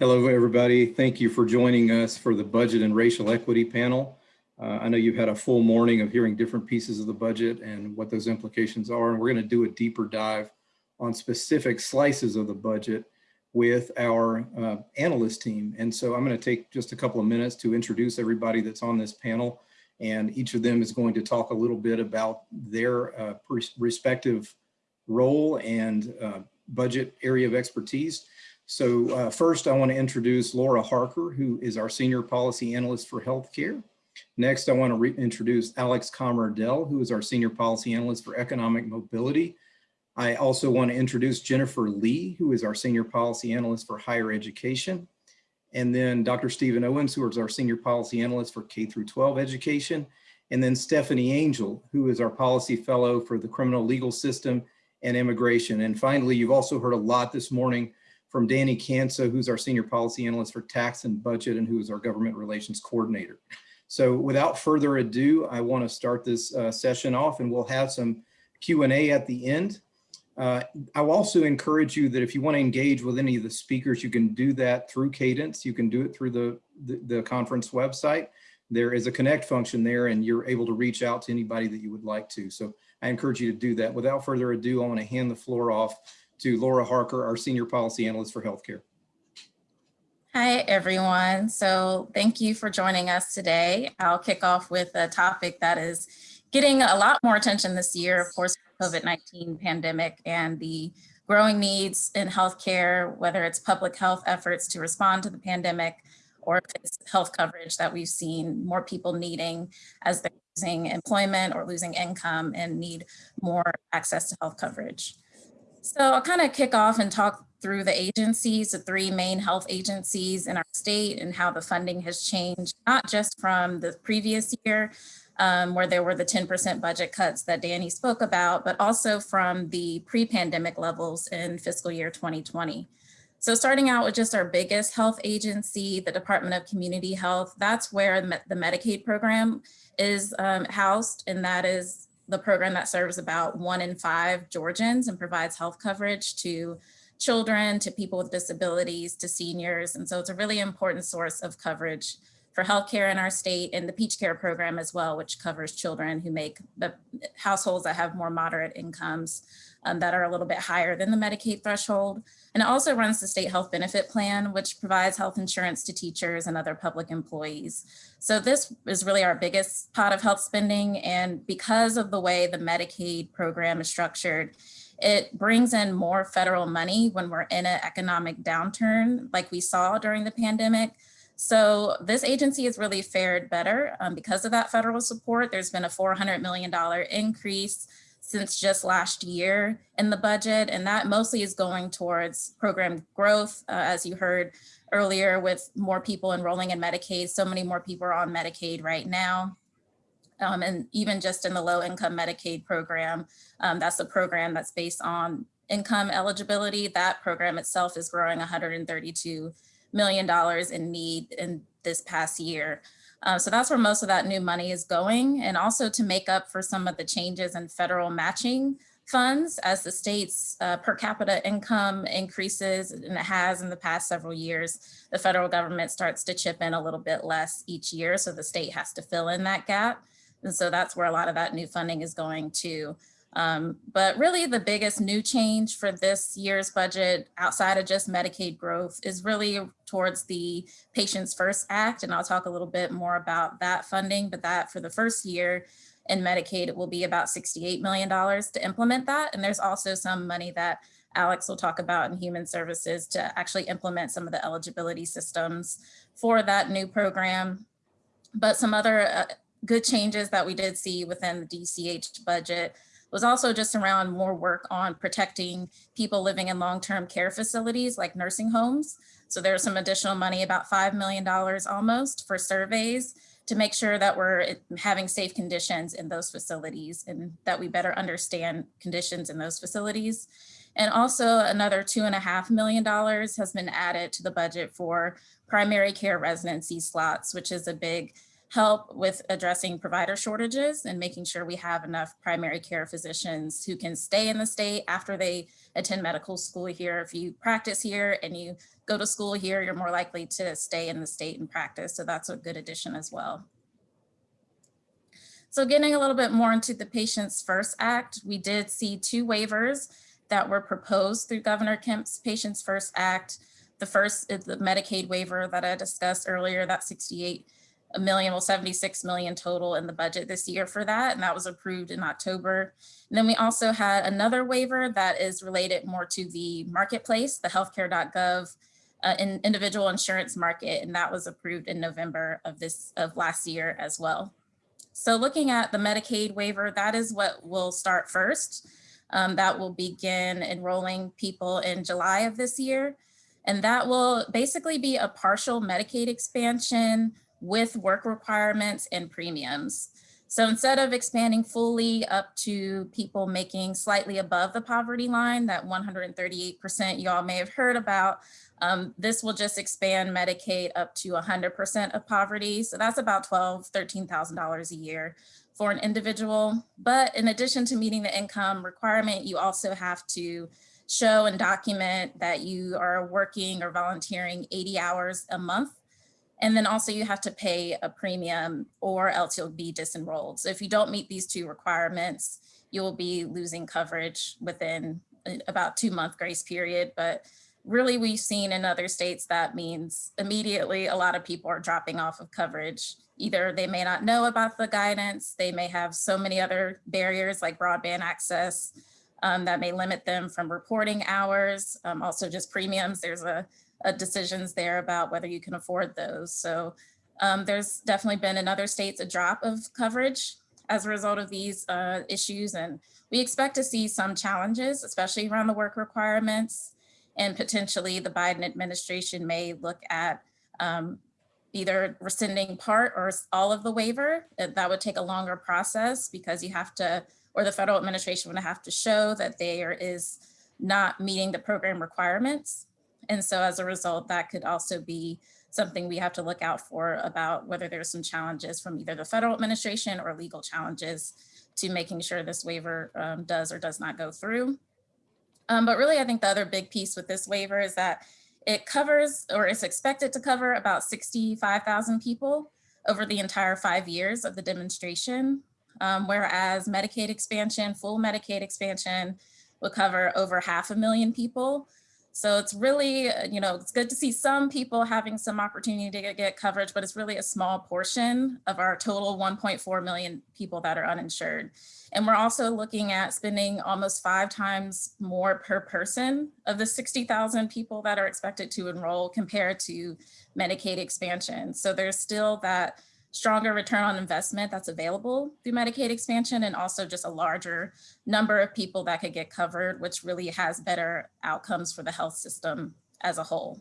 Hello, everybody. Thank you for joining us for the Budget and Racial Equity Panel. Uh, I know you've had a full morning of hearing different pieces of the budget and what those implications are, and we're going to do a deeper dive on specific slices of the budget with our uh, analyst team. And so I'm going to take just a couple of minutes to introduce everybody that's on this panel, and each of them is going to talk a little bit about their uh, respective role and uh, budget area of expertise. So uh, first, I want to introduce Laura Harker, who is our Senior Policy Analyst for Healthcare. Next, I want to introduce Alex Camardelle, who is our Senior Policy Analyst for Economic Mobility. I also want to introduce Jennifer Lee, who is our Senior Policy Analyst for Higher Education. And then Dr. Stephen Owens, who is our Senior Policy Analyst for K through 12 Education. And then Stephanie Angel, who is our Policy Fellow for the Criminal Legal System and Immigration. And finally, you've also heard a lot this morning from Danny Kanso, who's our Senior Policy Analyst for Tax and Budget and who is our Government Relations Coordinator. So without further ado, I want to start this uh, session off and we'll have some Q&A at the end. Uh, I'll also encourage you that if you want to engage with any of the speakers, you can do that through Cadence. You can do it through the, the, the conference website. There is a connect function there and you're able to reach out to anybody that you would like to. So I encourage you to do that. Without further ado, I want to hand the floor off to Laura Harker, our Senior Policy Analyst for Healthcare. Hi, everyone. So thank you for joining us today. I'll kick off with a topic that is getting a lot more attention this year, of course, COVID-19 pandemic and the growing needs in healthcare, whether it's public health efforts to respond to the pandemic or if it's health coverage that we've seen more people needing as they're losing employment or losing income and need more access to health coverage. So I'll kind of kick off and talk through the agencies, the three main health agencies in our state and how the funding has changed, not just from the previous year, um, where there were the 10% budget cuts that Danny spoke about, but also from the pre-pandemic levels in fiscal year 2020. So starting out with just our biggest health agency, the Department of Community Health, that's where the Medicaid program is um, housed, and that is the program that serves about one in five Georgians and provides health coverage to children, to people with disabilities, to seniors. And so it's a really important source of coverage for healthcare in our state and the Peach Care program as well, which covers children who make the households that have more moderate incomes um, that are a little bit higher than the Medicaid threshold. And it also runs the state health benefit plan, which provides health insurance to teachers and other public employees. So this is really our biggest pot of health spending. And because of the way the Medicaid program is structured, it brings in more federal money when we're in an economic downturn like we saw during the pandemic. So this agency has really fared better um, because of that federal support. There's been a $400 million increase since just last year in the budget, and that mostly is going towards program growth, uh, as you heard earlier, with more people enrolling in Medicaid. So many more people are on Medicaid right now. Um, and even just in the low income Medicaid program, um, that's a program that's based on income eligibility. That program itself is growing $132 million in need in this past year. Uh, so that's where most of that new money is going. And also to make up for some of the changes in federal matching funds as the state's uh, per capita income increases and it has in the past several years, the federal government starts to chip in a little bit less each year. So the state has to fill in that gap. And so that's where a lot of that new funding is going to. Um, but really the biggest new change for this year's budget outside of just Medicaid growth is really towards the Patients First Act. And I'll talk a little bit more about that funding, but that for the first year in Medicaid, it will be about $68 million to implement that. And there's also some money that Alex will talk about in human services to actually implement some of the eligibility systems for that new program. But some other uh, good changes that we did see within the DCH budget was also just around more work on protecting people living in long-term care facilities like nursing homes. So there's some additional money, about $5 million almost for surveys to make sure that we're having safe conditions in those facilities and that we better understand conditions in those facilities. And also another two and a half million dollars has been added to the budget for primary care residency slots, which is a big help with addressing provider shortages and making sure we have enough primary care physicians who can stay in the state after they attend medical school here. If you practice here and you go to school here, you're more likely to stay in the state and practice. So that's a good addition as well. So getting a little bit more into the Patients First Act, we did see two waivers that were proposed through Governor Kemp's Patients First Act. The first is the Medicaid waiver that I discussed earlier, that 68 a million, well, 76 million total in the budget this year for that, and that was approved in October. And then we also had another waiver that is related more to the marketplace, the healthcare.gov uh, in individual insurance market, and that was approved in November of this of last year as well. So looking at the Medicaid waiver, that is what will start first. Um, that will begin enrolling people in July of this year. And that will basically be a partial Medicaid expansion with work requirements and premiums. So instead of expanding fully up to people making slightly above the poverty line, that 138% you all may have heard about, um, this will just expand Medicaid up to 100% of poverty. So that's about $12,000, $13,000 a year for an individual. But in addition to meeting the income requirement, you also have to show and document that you are working or volunteering 80 hours a month and then also you have to pay a premium or else you'll be disenrolled. So if you don't meet these two requirements, you will be losing coverage within about two month grace period. But really we've seen in other states that means immediately a lot of people are dropping off of coverage. Either they may not know about the guidance, they may have so many other barriers like broadband access um, that may limit them from reporting hours. Um, also just premiums, there's a uh, decisions there about whether you can afford those. So um, there's definitely been in other states a drop of coverage as a result of these uh, issues. And we expect to see some challenges, especially around the work requirements. And potentially the Biden administration may look at um, either rescinding part or all of the waiver. That would take a longer process because you have to, or the federal administration would have to show that there is not meeting the program requirements. And so as a result, that could also be something we have to look out for about whether there's some challenges from either the federal administration or legal challenges to making sure this waiver um, does or does not go through. Um, but really, I think the other big piece with this waiver is that it covers or is expected to cover about 65,000 people over the entire five years of the demonstration. Um, whereas Medicaid expansion, full Medicaid expansion will cover over half a million people. So it's really, uh, you know, it's good to see some people having some opportunity to get, coverage, but it's really a small portion of our total 1.4 million people that are uninsured. And we're also looking at spending almost five times more per person of the 60,000 people that are expected to enroll compared to Medicaid expansion. So there's still that stronger return on investment that's available through Medicaid expansion and also just a larger number of people that could get covered, which really has better outcomes for the health system as a whole.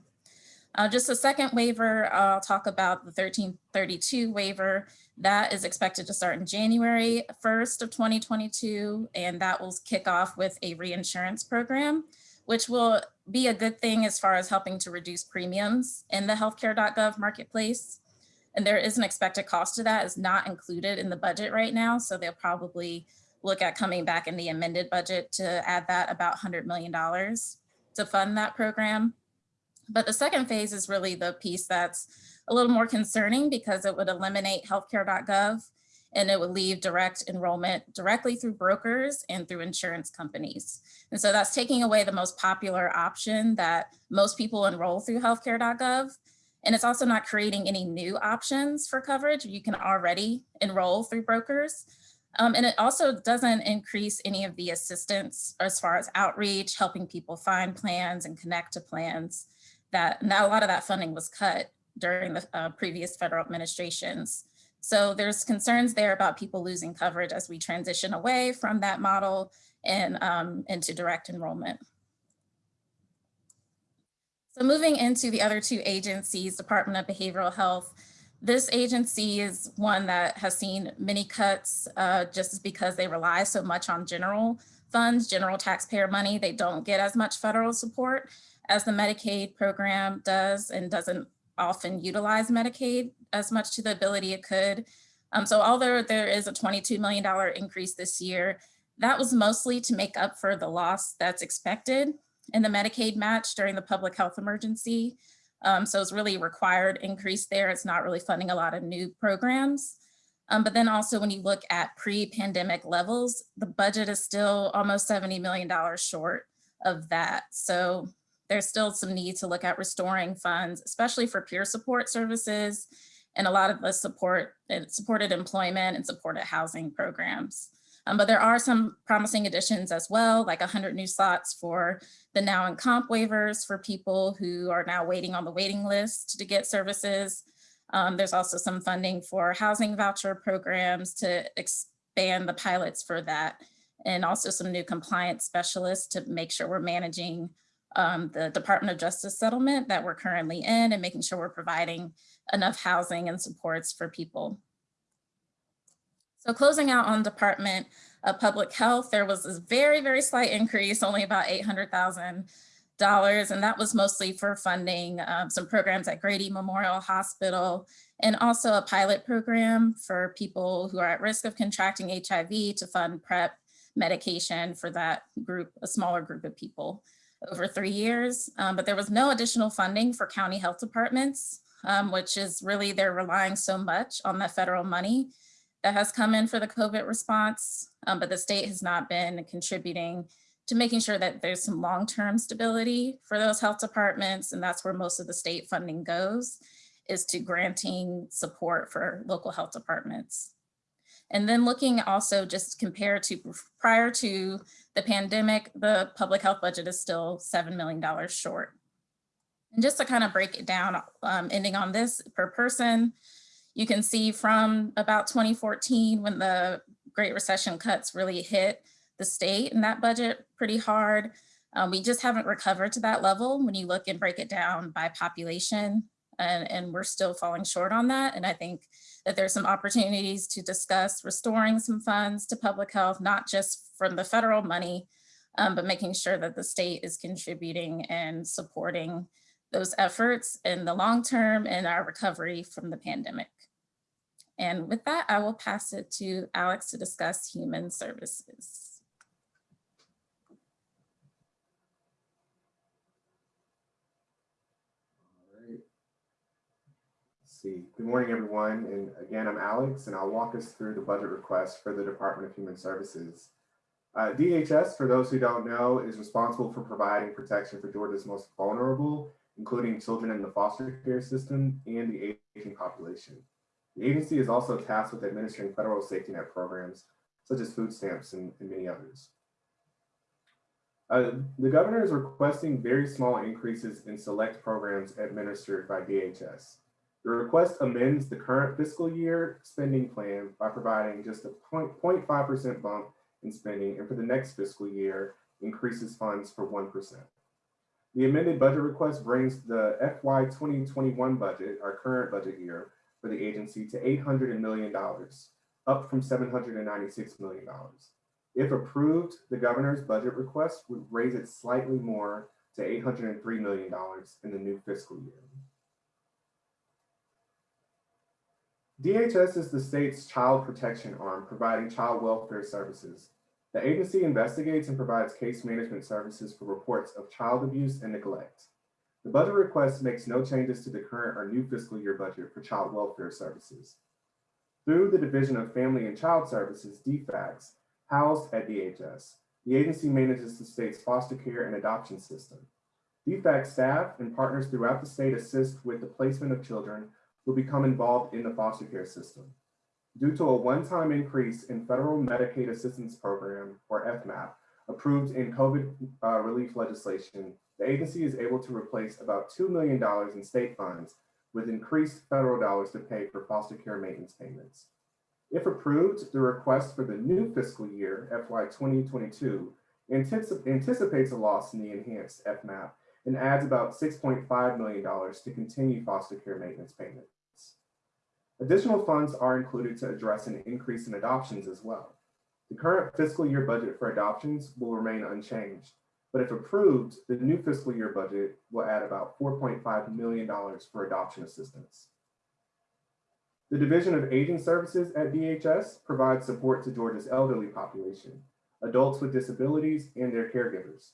Uh, just a second waiver, I'll talk about the 1332 waiver. That is expected to start in January 1st of 2022, and that will kick off with a reinsurance program, which will be a good thing as far as helping to reduce premiums in the healthcare.gov marketplace. And there is an expected cost to that is not included in the budget right now. So they'll probably look at coming back in the amended budget to add that about $100 million to fund that program. But the second phase is really the piece that's a little more concerning because it would eliminate healthcare.gov and it would leave direct enrollment directly through brokers and through insurance companies. And so that's taking away the most popular option that most people enroll through healthcare.gov and it's also not creating any new options for coverage. You can already enroll through brokers. Um, and it also doesn't increase any of the assistance as far as outreach, helping people find plans and connect to plans that now a lot of that funding was cut during the uh, previous federal administrations. So there's concerns there about people losing coverage as we transition away from that model and um, into direct enrollment. So moving into the other two agencies, Department of Behavioral Health, this agency is one that has seen many cuts uh, just because they rely so much on general funds, general taxpayer money. They don't get as much federal support as the Medicaid program does and doesn't often utilize Medicaid as much to the ability it could. Um, so although there is a $22 million increase this year, that was mostly to make up for the loss that's expected in the Medicaid match during the public health emergency. Um, so it's really required increase there. It's not really funding a lot of new programs. Um, but then also when you look at pre-pandemic levels, the budget is still almost $70 million short of that. So there's still some need to look at restoring funds, especially for peer support services and a lot of the support and supported employment and supported housing programs. Um, but there are some promising additions as well, like 100 new slots for the NOW and COMP waivers for people who are now waiting on the waiting list to get services. Um, there's also some funding for housing voucher programs to expand the pilots for that and also some new compliance specialists to make sure we're managing um, the Department of Justice settlement that we're currently in and making sure we're providing enough housing and supports for people. So closing out on Department of Public Health, there was this very, very slight increase, only about $800,000. And that was mostly for funding um, some programs at Grady Memorial Hospital and also a pilot program for people who are at risk of contracting HIV to fund PrEP medication for that group, a smaller group of people over three years. Um, but there was no additional funding for county health departments, um, which is really they're relying so much on the federal money that has come in for the COVID response, um, but the state has not been contributing to making sure that there's some long-term stability for those health departments. And that's where most of the state funding goes, is to granting support for local health departments. And then looking also just compared to prior to the pandemic, the public health budget is still $7 million short. And just to kind of break it down, um, ending on this per person, you can see from about 2014 when the Great Recession cuts really hit the state and that budget pretty hard. Um, we just haven't recovered to that level when you look and break it down by population and, and we're still falling short on that. And I think that there's some opportunities to discuss restoring some funds to public health, not just from the federal money, um, but making sure that the state is contributing and supporting those efforts in the long term and our recovery from the pandemic. And with that, I will pass it to Alex to discuss human services. All right. See. Good morning, everyone. And again, I'm Alex, and I'll walk us through the budget request for the Department of Human Services. Uh, DHS, for those who don't know, is responsible for providing protection for Georgia's most vulnerable, including children in the foster care system and the aging population. The agency is also tasked with administering federal safety net programs, such as food stamps and, and many others. Uh, the governor is requesting very small increases in select programs administered by DHS. The request amends the current fiscal year spending plan by providing just a 0.5% bump in spending and for the next fiscal year increases funds for 1%. The amended budget request brings the FY 2021 budget, our current budget year, for the agency to $800 million, up from $796 million. If approved, the governor's budget request would raise it slightly more to $803 million in the new fiscal year. DHS is the state's child protection arm, providing child welfare services. The agency investigates and provides case management services for reports of child abuse and neglect. The budget request makes no changes to the current or new fiscal year budget for child welfare services. Through the Division of Family and Child Services, DFACS, housed at DHS, the agency manages the state's foster care and adoption system. DFACS staff and partners throughout the state assist with the placement of children who become involved in the foster care system. Due to a one-time increase in Federal Medicaid Assistance Program, or FMAP, approved in COVID uh, relief legislation, the agency is able to replace about $2 million in state funds with increased federal dollars to pay for foster care maintenance payments. If approved, the request for the new fiscal year, FY 2022, anticipates a loss in the enhanced FMAP and adds about $6.5 million to continue foster care maintenance payments. Additional funds are included to address an increase in adoptions as well. The current fiscal year budget for adoptions will remain unchanged. But if approved, the new fiscal year budget will add about $4.5 million for adoption assistance. The Division of Aging Services at DHS provides support to Georgia's elderly population, adults with disabilities, and their caregivers.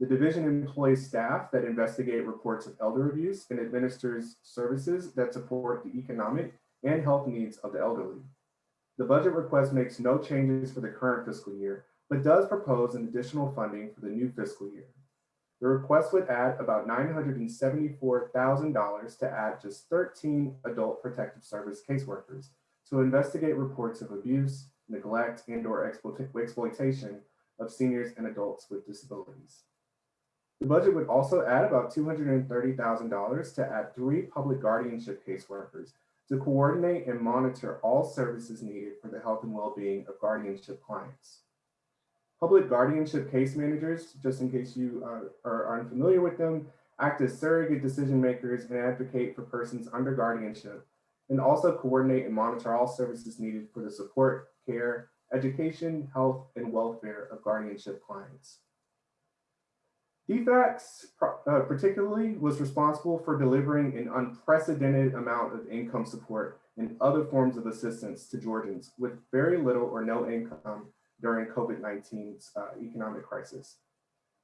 The division employs staff that investigate reports of elder abuse and administers services that support the economic and health needs of the elderly. The budget request makes no changes for the current fiscal year, but does propose an additional funding for the new fiscal year. The request would add about $974,000 to add just 13 adult protective service caseworkers to investigate reports of abuse, neglect, and or exploitation of seniors and adults with disabilities. The budget would also add about $230,000 to add three public guardianship caseworkers to coordinate and monitor all services needed for the health and well-being of guardianship clients. Public guardianship case managers, just in case you uh, are unfamiliar with them, act as surrogate decision makers and advocate for persons under guardianship, and also coordinate and monitor all services needed for the support, care, education, health, and welfare of guardianship clients. DFACS uh, particularly was responsible for delivering an unprecedented amount of income support and other forms of assistance to Georgians with very little or no income during COVID-19's uh, economic crisis.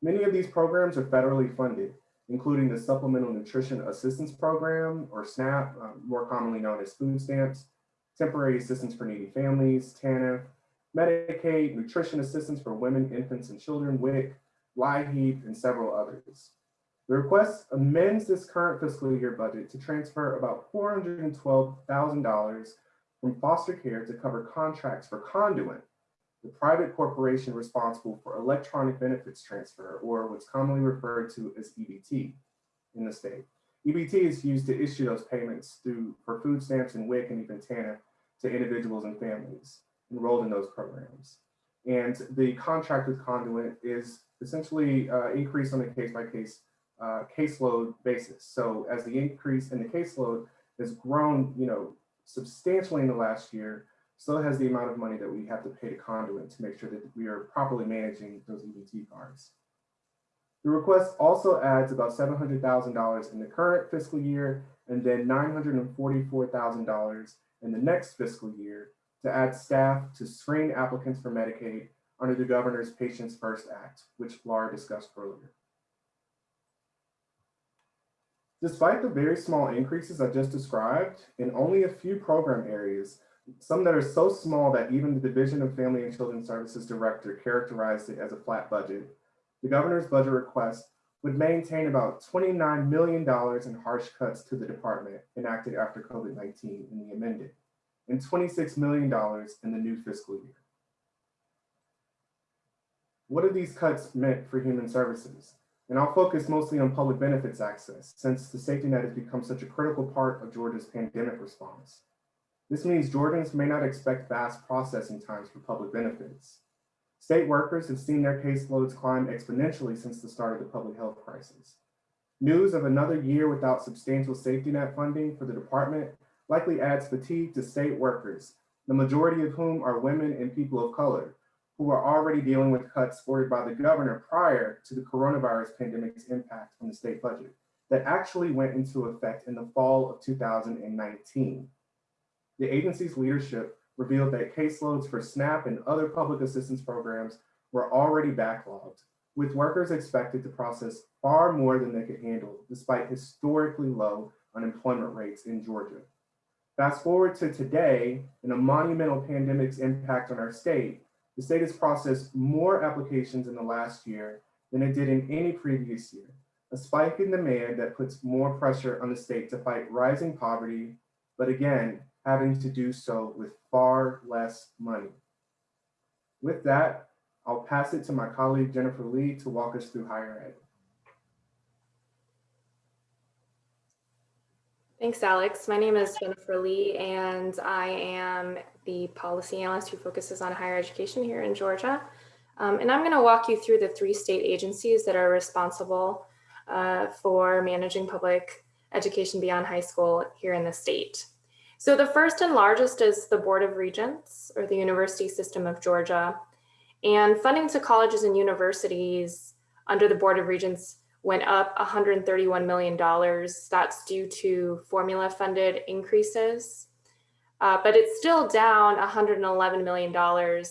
Many of these programs are federally funded, including the Supplemental Nutrition Assistance Program, or SNAP, uh, more commonly known as food stamps, Temporary Assistance for Needy Families, TANF, Medicaid, Nutrition Assistance for Women, Infants, and Children, WIC, LIHEAP, and several others. The request amends this current fiscal year budget to transfer about $412,000 from foster care to cover contracts for Conduent, the private corporation responsible for electronic benefits transfer, or what's commonly referred to as EBT in the state. EBT is used to issue those payments through for food stamps and WIC and even TANF to individuals and families enrolled in those programs. And the contract with Conduent is essentially uh, increased on a case-by-case uh, caseload basis. So as the increase in the caseload has grown, you know, substantially in the last year, so has the amount of money that we have to pay to Conduent to make sure that we are properly managing those EBT cards. The request also adds about $700,000 in the current fiscal year and then $944,000 in the next fiscal year to add staff to screen applicants for Medicaid under the governor's Patients First Act, which Laura discussed earlier. Despite the very small increases I just described, in only a few program areas, some that are so small that even the Division of Family and Children Services Director characterized it as a flat budget, the governor's budget request would maintain about $29 million in harsh cuts to the department enacted after COVID-19 in the amended, and $26 million in the new fiscal year. What are these cuts meant for human services? And I'll focus mostly on public benefits access since the safety net has become such a critical part of Georgia's pandemic response. This means Georgians may not expect fast processing times for public benefits. State workers have seen their caseloads climb exponentially since the start of the public health crisis. News of another year without substantial safety net funding for the department likely adds fatigue to state workers, the majority of whom are women and people of color, who are already dealing with cuts ordered by the governor prior to the coronavirus pandemic's impact on the state budget that actually went into effect in the fall of 2019. The agency's leadership revealed that caseloads for SNAP and other public assistance programs were already backlogged, with workers expected to process far more than they could handle, despite historically low unemployment rates in Georgia. Fast forward to today, and a monumental pandemic's impact on our state, the state has processed more applications in the last year than it did in any previous year, a spike in demand that puts more pressure on the state to fight rising poverty, but again, having to do so with far less money. With that, I'll pass it to my colleague Jennifer Lee to walk us through higher ed. Thanks, Alex. My name is Jennifer Lee, and I am the policy analyst who focuses on higher education here in Georgia. Um, and I'm going to walk you through the three state agencies that are responsible uh, for managing public education beyond high school here in the state. So the first and largest is the Board of Regents, or the University System of Georgia. And funding to colleges and universities under the Board of Regents went up $131 million. That's due to formula funded increases. Uh, but it's still down $111 million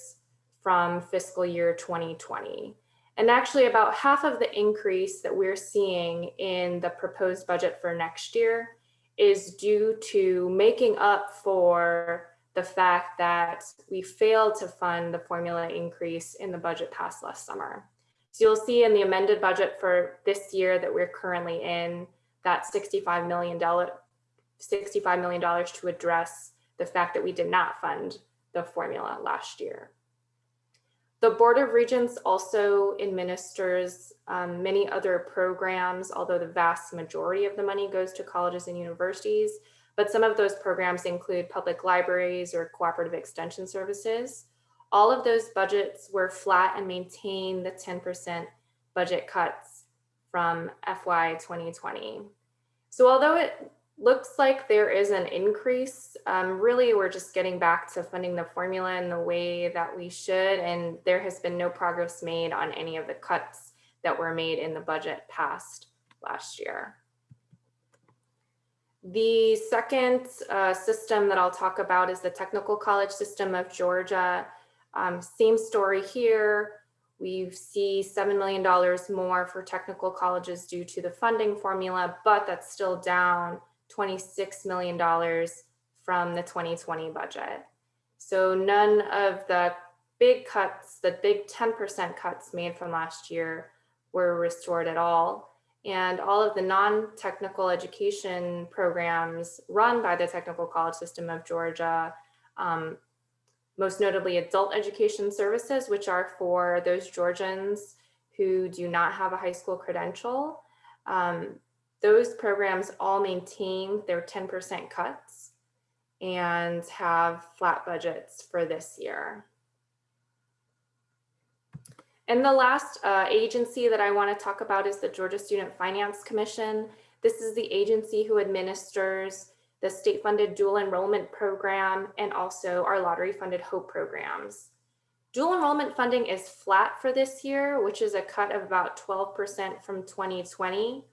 from fiscal year 2020. And actually about half of the increase that we're seeing in the proposed budget for next year is due to making up for the fact that we failed to fund the formula increase in the budget passed last summer. So you'll see in the amended budget for this year that we're currently in that $65 million, $65 million to address the fact that we did not fund the formula last year. The Board of Regents also administers um, many other programs, although the vast majority of the money goes to colleges and universities. But some of those programs include public libraries or cooperative extension services. All of those budgets were flat and maintain the 10% budget cuts from FY 2020. So although it looks like there is an increase, um, really we're just getting back to funding the formula in the way that we should, and there has been no progress made on any of the cuts that were made in the budget passed last year. The second uh, system that I'll talk about is the Technical College System of Georgia. Um, same story here. We see $7 million more for technical colleges due to the funding formula, but that's still down $26 million from the 2020 budget. So none of the big cuts, the big 10% cuts made from last year were restored at all. And all of the non-technical education programs run by the Technical College System of Georgia um, most notably adult education services, which are for those Georgians who do not have a high school credential. Um, those programs all maintain their 10% cuts and have flat budgets for this year. And the last uh, agency that I want to talk about is the Georgia Student Finance Commission. This is the agency who administers the state funded dual enrollment program, and also our lottery funded HOPE programs. Dual enrollment funding is flat for this year, which is a cut of about 12% from 2020.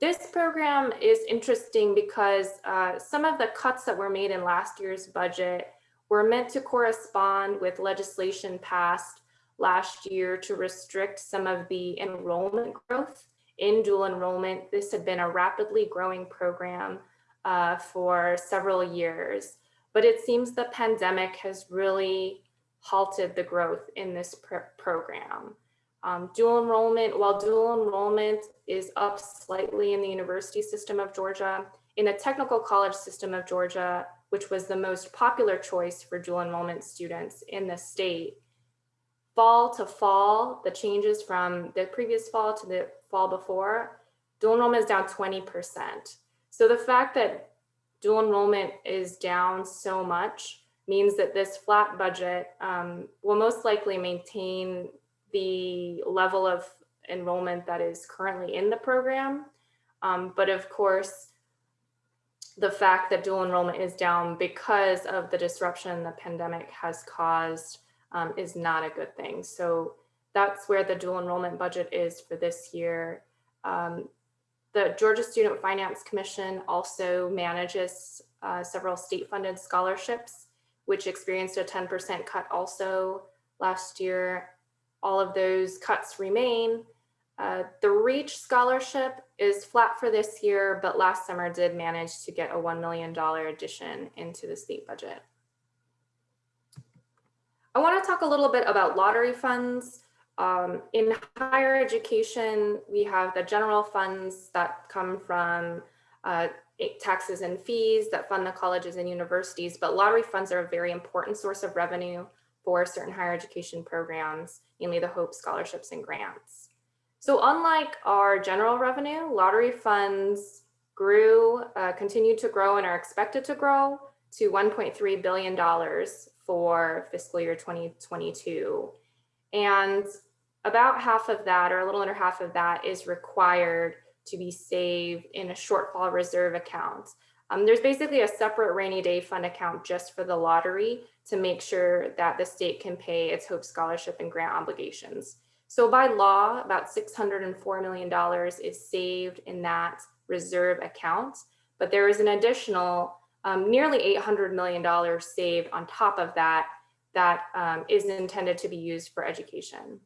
This program is interesting because uh, some of the cuts that were made in last year's budget were meant to correspond with legislation passed last year to restrict some of the enrollment growth in dual enrollment. This had been a rapidly growing program uh, for several years, but it seems the pandemic has really halted the growth in this pr program. Um, dual enrollment, while dual enrollment is up slightly in the university system of Georgia, in the technical college system of Georgia, which was the most popular choice for dual enrollment students in the state, fall to fall, the changes from the previous fall to the fall before, dual enrollment is down 20%. So the fact that dual enrollment is down so much means that this flat budget um, will most likely maintain the level of enrollment that is currently in the program. Um, but of course, the fact that dual enrollment is down because of the disruption the pandemic has caused um, is not a good thing. So that's where the dual enrollment budget is for this year. Um, the Georgia Student Finance Commission also manages uh, several state funded scholarships, which experienced a 10% cut also last year. All of those cuts remain. Uh, the REACH scholarship is flat for this year, but last summer did manage to get a $1 million addition into the state budget. I want to talk a little bit about lottery funds. Um, in higher education, we have the general funds that come from uh, taxes and fees that fund the colleges and universities, but lottery funds are a very important source of revenue for certain higher education programs, mainly the HOPE scholarships and grants. So unlike our general revenue, lottery funds grew, uh, continued to grow and are expected to grow to $1.3 billion for fiscal year 2022. And about half of that or a little under half of that is required to be saved in a shortfall reserve account. Um, there's basically a separate rainy day fund account just for the lottery to make sure that the state can pay its HOPE scholarship and grant obligations. So by law, about $604 million is saved in that reserve account, but there is an additional um, nearly $800 million saved on top of that that um, is intended to be used for education.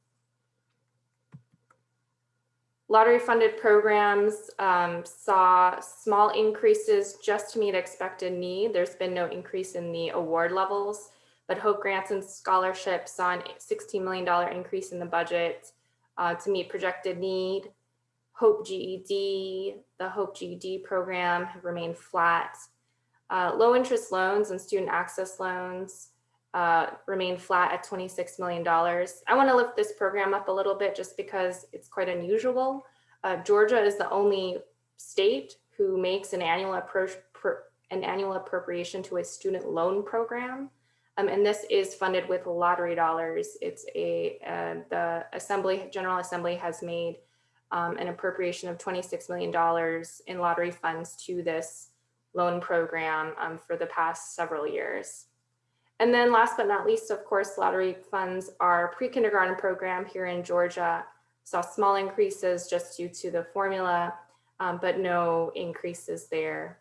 Lottery funded programs um, saw small increases just to meet expected need. There's been no increase in the award levels, but Hope Grants and Scholarships saw a $16 million increase in the budget uh, to meet projected need. Hope GED, the Hope GED program have remained flat. Uh, low interest loans and student access loans uh, remain flat at $26 million. I want to lift this program up a little bit just because it's quite unusual. Uh, Georgia is the only state who makes an annual approach an annual appropriation to a student loan program. Um, and this is funded with lottery dollars. It's a, uh, the Assembly, General Assembly has made um, an appropriation of $26 million in lottery funds to this loan program um, for the past several years. And then last but not least, of course, lottery funds our pre-kindergarten program here in Georgia saw small increases just due to the formula, um, but no increases there.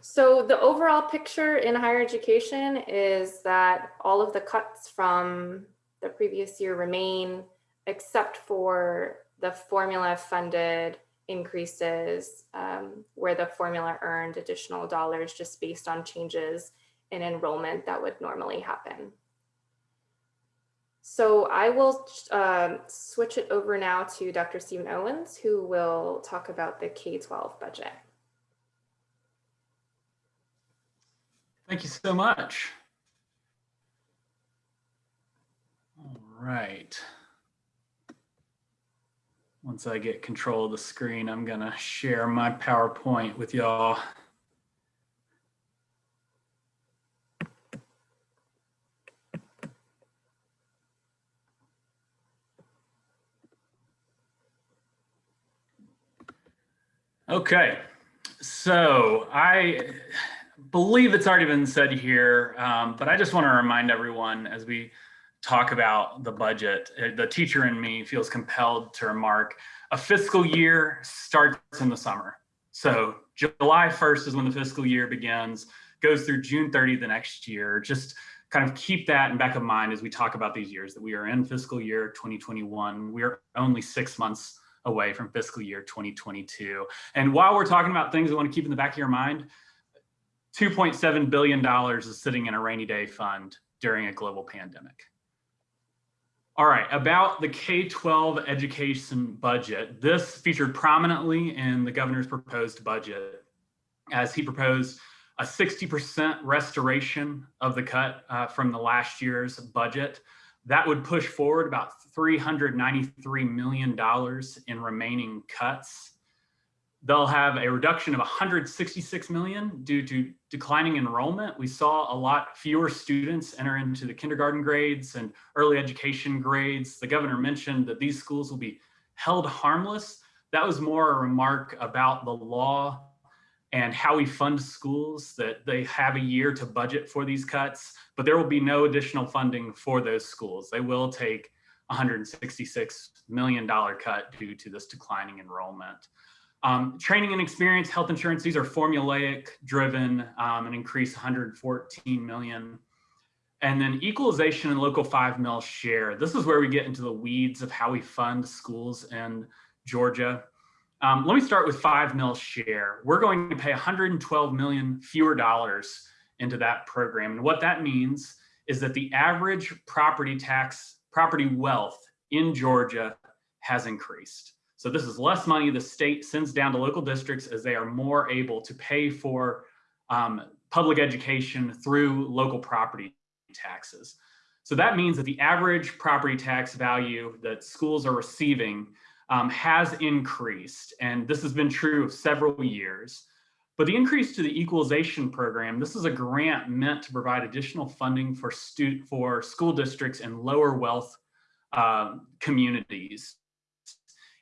So the overall picture in higher education is that all of the cuts from the previous year remain, except for the formula funded increases um, where the formula earned additional dollars just based on changes in enrollment that would normally happen. So I will um, switch it over now to Dr. Stephen Owens, who will talk about the K-12 budget. Thank you so much. All right. Once I get control of the screen, I'm gonna share my PowerPoint with y'all. Okay, so I believe it's already been said here, um, but I just want to remind everyone as we talk about the budget, uh, the teacher in me feels compelled to remark a fiscal year starts in the summer. So July 1st is when the fiscal year begins, goes through June 30 the next year. Just kind of keep that in back of mind as we talk about these years that we are in fiscal year 2021. We are only six months away from fiscal year 2022. And while we're talking about things we want to keep in the back of your mind, $2.7 billion is sitting in a rainy day fund during a global pandemic. All right, about the K-12 education budget. This featured prominently in the governor's proposed budget as he proposed a 60% restoration of the cut uh, from the last year's budget. That would push forward about $393 million in remaining cuts. They'll have a reduction of 166 million due to declining enrollment. We saw a lot fewer students enter into the kindergarten grades and early education grades. The governor mentioned that these schools will be held harmless. That was more a remark about the law and how we fund schools that they have a year to budget for these cuts, but there will be no additional funding for those schools. They will take $166 million cut due to this declining enrollment. Um, training and experience, health insurance, these are formulaic driven um, and increase 114 million. And then equalization and local five mil share. This is where we get into the weeds of how we fund schools in Georgia. Um, let me start with five mil share. We're going to pay 112 million fewer dollars into that program. And what that means is that the average property tax, property wealth in Georgia has increased. So this is less money the state sends down to local districts as they are more able to pay for um, public education through local property taxes. So that means that the average property tax value that schools are receiving um, has increased. And this has been true of several years. But the increase to the equalization program, this is a grant meant to provide additional funding for, for school districts in lower wealth uh, communities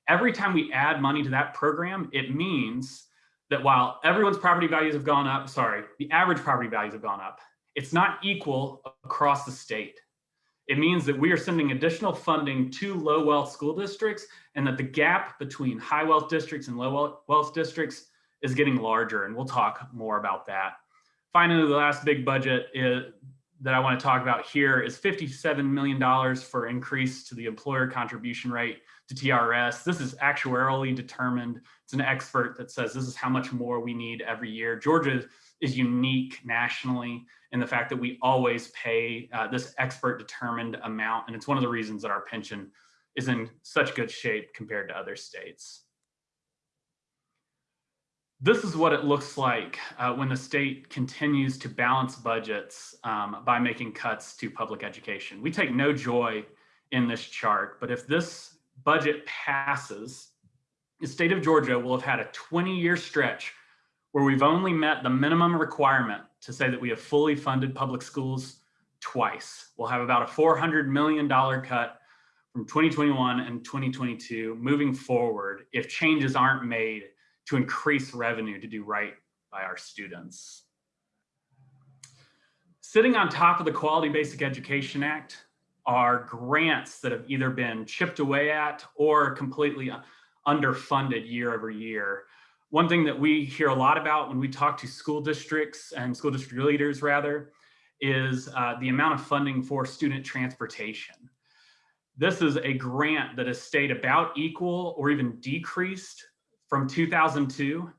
every time we add money to that program, it means that while everyone's property values have gone up, sorry, the average property values have gone up, it's not equal across the state. It means that we are sending additional funding to low wealth school districts and that the gap between high wealth districts and low wealth- districts is getting larger. And we'll talk more about that. Finally, the last big budget is, that I want to talk about here is $57 million for increase to the employer contribution rate to TRS. This is actuarially determined. It's an expert that says this is how much more we need every year. Georgia is unique nationally in the fact that we always pay uh, this expert determined amount. And it's one of the reasons that our pension is in such good shape compared to other states. This is what it looks like uh, when the state continues to balance budgets um, by making cuts to public education. We take no joy in this chart, but if this budget passes, the state of Georgia will have had a 20 year stretch where we've only met the minimum requirement to say that we have fully funded public schools twice. We'll have about a $400 million cut from 2021 and 2022 moving forward if changes aren't made to increase revenue to do right by our students. Sitting on top of the Quality Basic Education Act are grants that have either been chipped away at or completely underfunded year over year. One thing that we hear a lot about when we talk to school districts and school district leaders rather, is uh, the amount of funding for student transportation. This is a grant that has stayed about equal or even decreased from 2002,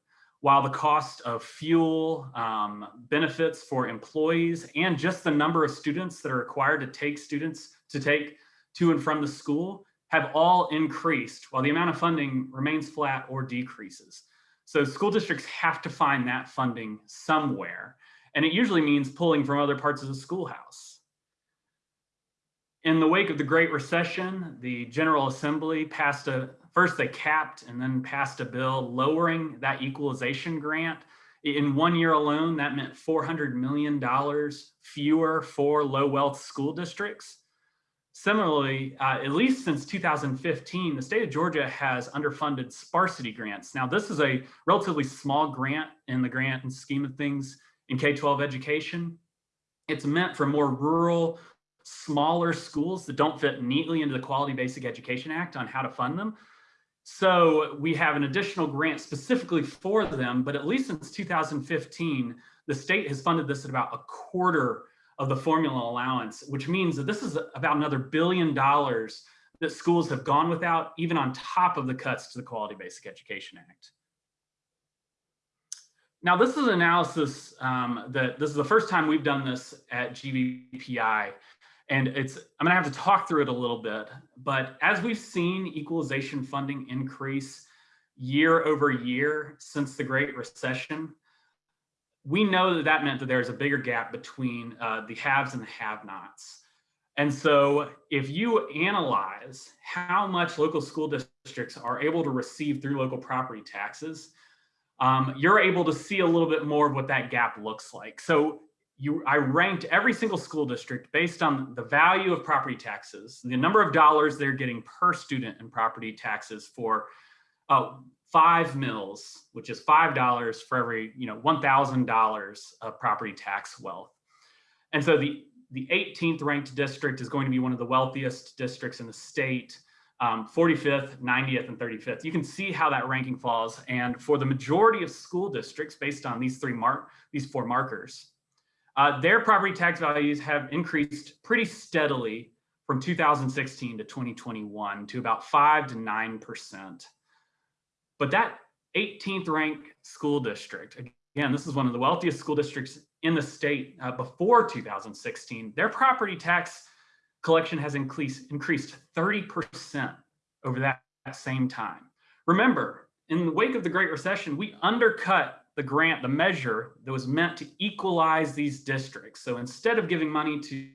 while the cost of fuel, um, benefits for employees, and just the number of students that are required to take students to take to and from the school have all increased while the amount of funding remains flat or decreases. So school districts have to find that funding somewhere. And it usually means pulling from other parts of the schoolhouse. In the wake of the Great Recession, the General Assembly passed a, first they capped and then passed a bill lowering that equalization grant. In one year alone, that meant $400 million fewer for low wealth school districts. Similarly, uh, at least since 2015, the state of Georgia has underfunded sparsity grants. Now, this is a relatively small grant in the grant and scheme of things in K-12 education. It's meant for more rural, smaller schools that don't fit neatly into the Quality Basic Education Act on how to fund them. So we have an additional grant specifically for them, but at least since 2015, the state has funded this at about a quarter of the formula allowance, which means that this is about another billion dollars that schools have gone without, even on top of the cuts to the Quality Basic Education Act. Now, this is analysis um, that this is the first time we've done this at GBPI. And it's, I'm gonna have to talk through it a little bit, but as we've seen equalization funding increase year over year since the Great Recession, we know that that meant that there's a bigger gap between uh, the haves and the have-nots. And so if you analyze how much local school districts are able to receive through local property taxes, um, you're able to see a little bit more of what that gap looks like. So you, I ranked every single school district based on the value of property taxes, the number of dollars they're getting per student in property taxes for uh, five mills, which is $5 for every, you know, $1,000 of property tax wealth. And so the, the 18th ranked district is going to be one of the wealthiest districts in the state, um, 45th, 90th, and 35th. You can see how that ranking falls. And for the majority of school districts, based on these three mark, these four markers, uh, their property tax values have increased pretty steadily from 2016 to 2021 to about five to 9%. But that 18th ranked school district, again, this is one of the wealthiest school districts in the state uh, before 2016, their property tax collection has increased, increased 30% over that, that same time. Remember, in the wake of the Great Recession, we undercut the grant, the measure that was meant to equalize these districts. So instead of giving money to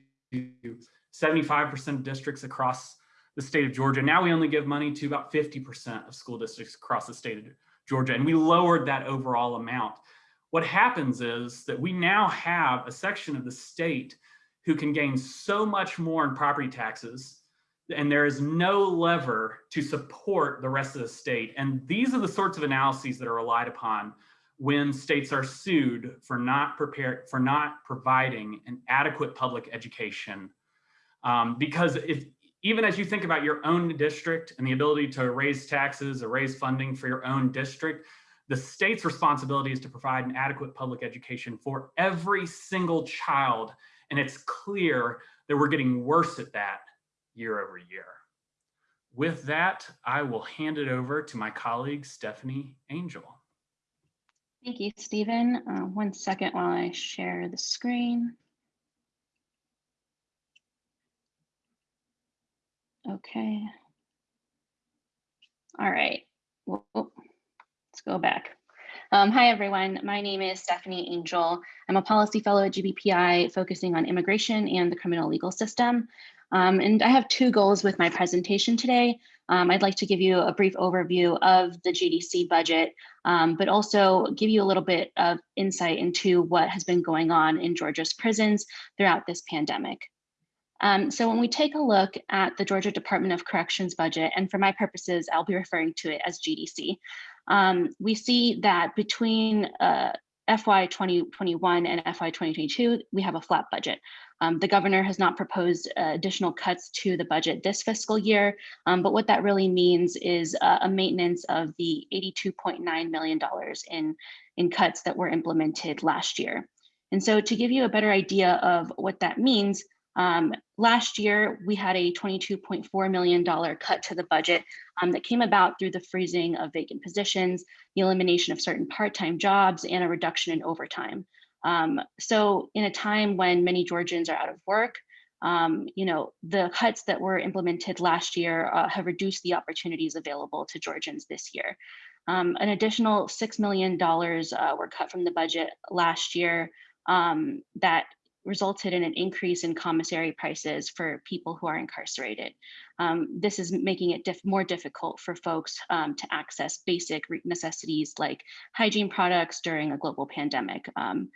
75% of districts across the state of Georgia. Now we only give money to about 50% of school districts across the state of Georgia, and we lowered that overall amount. What happens is that we now have a section of the state who can gain so much more in property taxes, and there is no lever to support the rest of the state. And these are the sorts of analyses that are relied upon when states are sued for not prepared for not providing an adequate public education Um, because if even as you think about your own district and the ability to raise taxes or raise funding for your own district, the state's responsibility is to provide an adequate public education for every single child. And it's clear that we're getting worse at that year over year. With that, I will hand it over to my colleague, Stephanie Angel. Thank you, Stephen. Uh, one second while I share the screen. Okay. All right. Whoa. Let's go back. Um, hi, everyone. My name is Stephanie Angel. I'm a policy fellow at GBPI focusing on immigration and the criminal legal system. Um, and I have two goals with my presentation today. Um, I'd like to give you a brief overview of the GDC budget, um, but also give you a little bit of insight into what has been going on in Georgia's prisons throughout this pandemic. Um, so when we take a look at the Georgia Department of Corrections budget, and for my purposes, I'll be referring to it as GDC, um, we see that between uh, FY 2021 and FY 2022, we have a flat budget. Um, the governor has not proposed uh, additional cuts to the budget this fiscal year, um, but what that really means is uh, a maintenance of the $82.9 million in, in cuts that were implemented last year. And so to give you a better idea of what that means, um, last year, we had a $22.4 million cut to the budget um, that came about through the freezing of vacant positions, the elimination of certain part-time jobs, and a reduction in overtime. Um, so in a time when many Georgians are out of work, um, you know, the cuts that were implemented last year uh, have reduced the opportunities available to Georgians this year. Um, an additional $6 million uh, were cut from the budget last year um, that resulted in an increase in commissary prices for people who are incarcerated. Um, this is making it diff more difficult for folks um, to access basic necessities like hygiene products during a global pandemic. Um,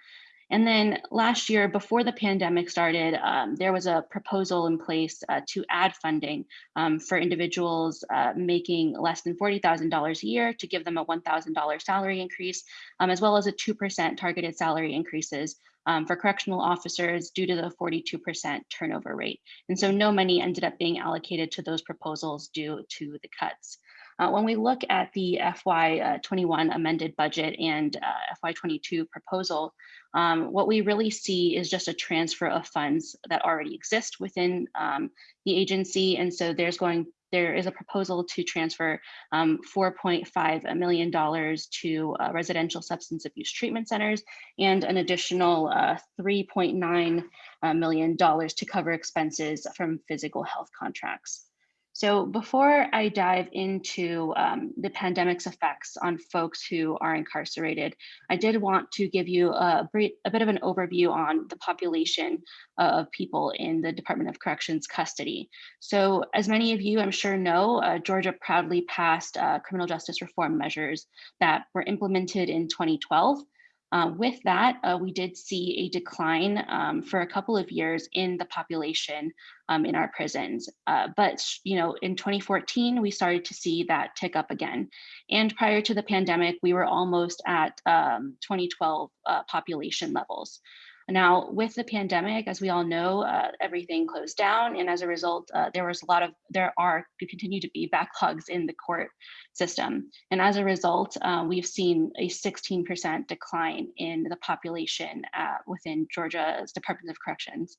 and then last year, before the pandemic started, um, there was a proposal in place uh, to add funding um, for individuals uh, making less than $40,000 a year to give them a $1,000 salary increase, um, as well as a 2% targeted salary increases um, for correctional officers due to the 42% turnover rate. And so no money ended up being allocated to those proposals due to the cuts. Uh, when we look at the FY21 uh, amended budget and uh, FY22 proposal, um, what we really see is just a transfer of funds that already exist within um, the agency. And so there's going there is a proposal to transfer um, $4.5 million to uh, residential substance abuse treatment centers and an additional uh, $3.9 uh, million to cover expenses from physical health contracts. So before I dive into um, the pandemic's effects on folks who are incarcerated, I did want to give you a, a bit of an overview on the population of people in the Department of Corrections custody. So as many of you I'm sure know, uh, Georgia proudly passed uh, criminal justice reform measures that were implemented in 2012 uh, with that, uh, we did see a decline um, for a couple of years in the population um, in our prisons. Uh, but, you know, in 2014, we started to see that tick up again. And prior to the pandemic, we were almost at um, 2012 uh, population levels. Now, with the pandemic, as we all know, uh, everything closed down. And as a result, uh, there was a lot of, there are, continue to be backlogs in the court system. And as a result, uh, we've seen a 16% decline in the population uh, within Georgia's Department of Corrections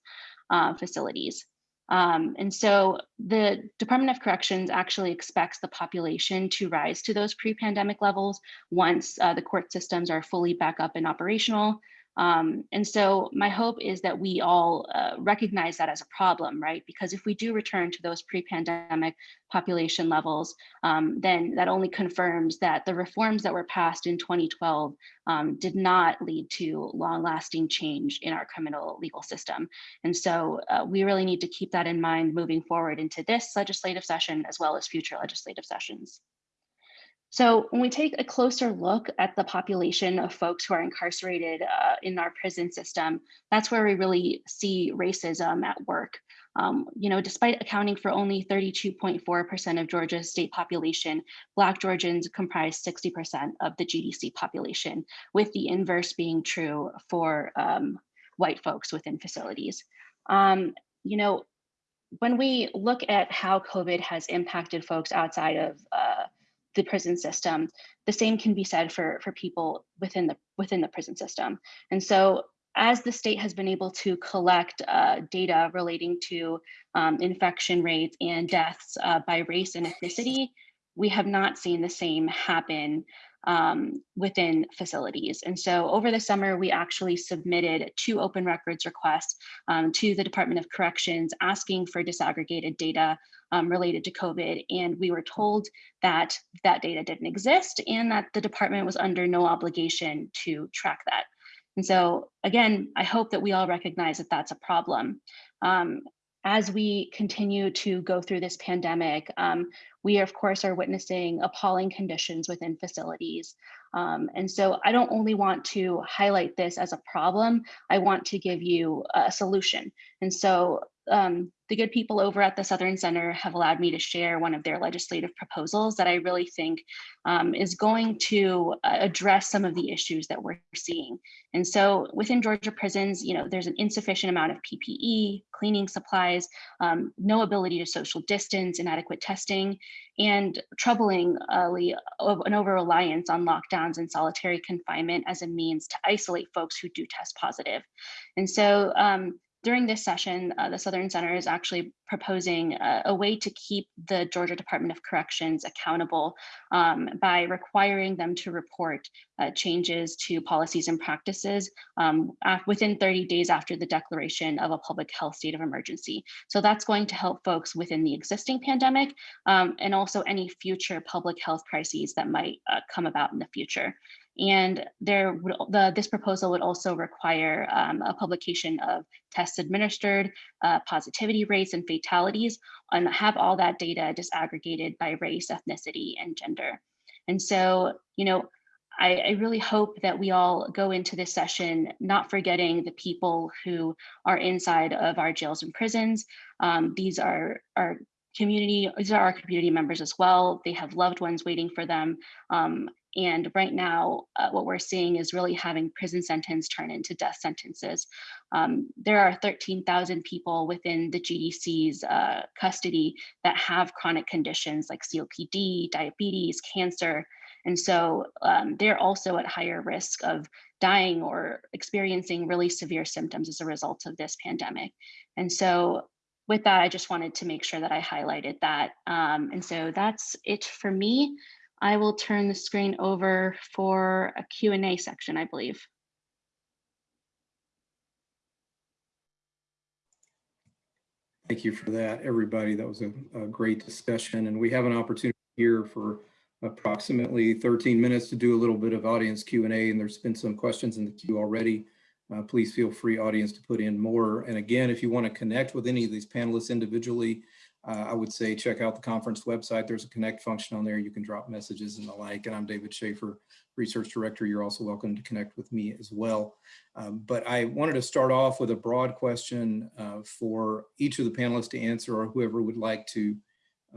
uh, facilities. Um, and so the Department of Corrections actually expects the population to rise to those pre-pandemic levels once uh, the court systems are fully back up and operational. Um, and so my hope is that we all uh, recognize that as a problem, right? Because if we do return to those pre-pandemic population levels, um, then that only confirms that the reforms that were passed in 2012 um, did not lead to long-lasting change in our criminal legal system. And so uh, we really need to keep that in mind moving forward into this legislative session as well as future legislative sessions. So when we take a closer look at the population of folks who are incarcerated uh, in our prison system, that's where we really see racism at work. Um, you know, despite accounting for only 32.4% of Georgia's state population, Black Georgians comprise 60% of the GDC population, with the inverse being true for um, white folks within facilities. Um, you know, when we look at how COVID has impacted folks outside of uh, the prison system, the same can be said for for people within the within the prison system. And so, as the state has been able to collect uh, data relating to um, infection rates and deaths uh, by race and ethnicity, we have not seen the same happen um, within facilities. And so over the summer, we actually submitted two open records requests um, to the Department of Corrections asking for disaggregated data um, related to COVID. And we were told that that data didn't exist and that the department was under no obligation to track that. And so again, I hope that we all recognize that that's a problem. Um, as we continue to go through this pandemic, um, we of course are witnessing appalling conditions within facilities. Um, and so I don't only want to highlight this as a problem, I want to give you a solution. And so um, the good people over at the Southern Center have allowed me to share one of their legislative proposals that I really think um, is going to uh, address some of the issues that we're seeing. And so within Georgia prisons, you know, there's an insufficient amount of PPE, cleaning supplies, um, no ability to social distance, inadequate testing, and troublingly an over reliance on lockdowns and solitary confinement as a means to isolate folks who do test positive. And so um, during this session, uh, the Southern Center is actually proposing a, a, way to keep the Georgia Department of Corrections accountable um, by requiring them to report uh, changes to policies and practices um, within 30 days after the declaration of a public health state of emergency. So that's going to help folks within the existing pandemic um, and also any future public health crises that might uh, come about in the future. And there would, the, this proposal would also require um, a publication of tests administered, uh, positivity rates and fatalities, and have all that data disaggregated by race, ethnicity, and gender. And so, you know, I, I, really hope that we all go into this session not forgetting the people who are inside of our jails and prisons. Um, these are our community, these are our community members as well. They have loved ones waiting for them. Um, and right now, uh, what we're seeing is really having prison sentence turn into death sentences. Um, there are 13,000 people within the GDC's uh, custody that have chronic conditions like COPD, diabetes, cancer. And so um, they're also at higher risk of dying or experiencing really severe symptoms as a result of this pandemic. And so with that, I just wanted to make sure that I highlighted that. Um, and so that's it for me. I will turn the screen over for a Q&A section, I believe. Thank you for that, everybody. That was a, a, great discussion. And we have an opportunity here for approximately 13 minutes to do a little bit of audience Q&A. And there's been some questions in the queue already. Uh, please feel free, audience, to put in more. And again, if you want to connect with any of these panelists individually, uh, I would say check out the conference website. There's a connect function on there. You can drop messages and the like. And I'm David Schaefer, Research Director. You're also welcome to connect with me as well. Um, but I wanted to start off with a broad question uh, for each of the panelists to answer or whoever would like to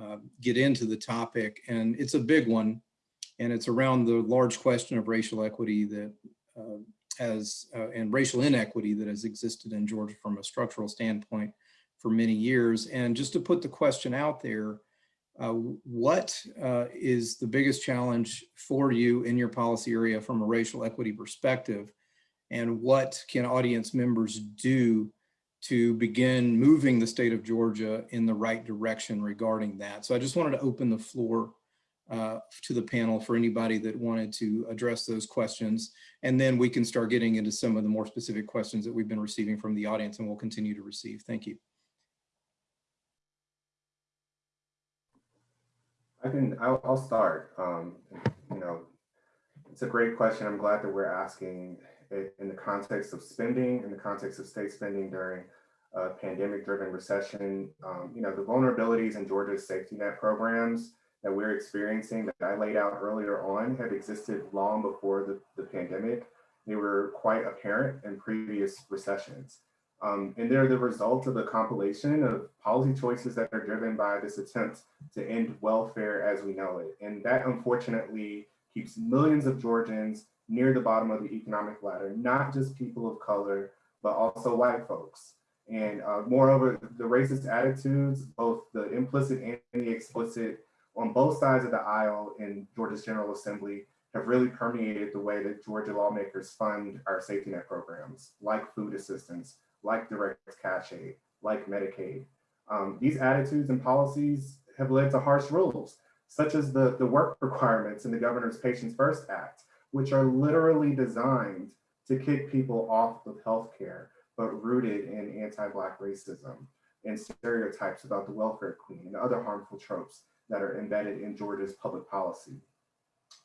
uh, get into the topic. And it's a big one. And it's around the large question of racial equity that uh, has uh, and racial inequity that has existed in Georgia from a structural standpoint for many years. And just to put the question out there, uh, what uh, is the biggest challenge for you in your policy area from a racial equity perspective? And what can audience members do to begin moving the state of Georgia in the right direction regarding that? So I just wanted to open the floor uh, to the panel for anybody that wanted to address those questions. And then we can start getting into some of the more specific questions that we've been receiving from the audience and we'll continue to receive. Thank you. I can, I'll, I'll start. Um, you know, it's a great question. I'm glad that we're asking it in the context of spending, in the context of state spending during a pandemic driven recession. Um, you know, the vulnerabilities in Georgia's safety net programs that we're experiencing that I laid out earlier on have existed long before the, the pandemic. They were quite apparent in previous recessions. Um, and they're the result of a compilation of policy choices that are driven by this attempt to end welfare as we know it. And that unfortunately keeps millions of Georgians near the bottom of the economic ladder, not just people of color, but also white folks. And uh, moreover, the racist attitudes, both the implicit and the explicit, on both sides of the aisle in Georgia's General Assembly have really permeated the way that Georgia lawmakers fund our safety net programs, like food assistance, like direct cash aid, like Medicaid. Um, these attitudes and policies have led to harsh rules, such as the, the work requirements in the Governor's Patients First Act, which are literally designed to kick people off of healthcare, but rooted in anti-Black racism and stereotypes about the welfare queen and other harmful tropes that are embedded in Georgia's public policy.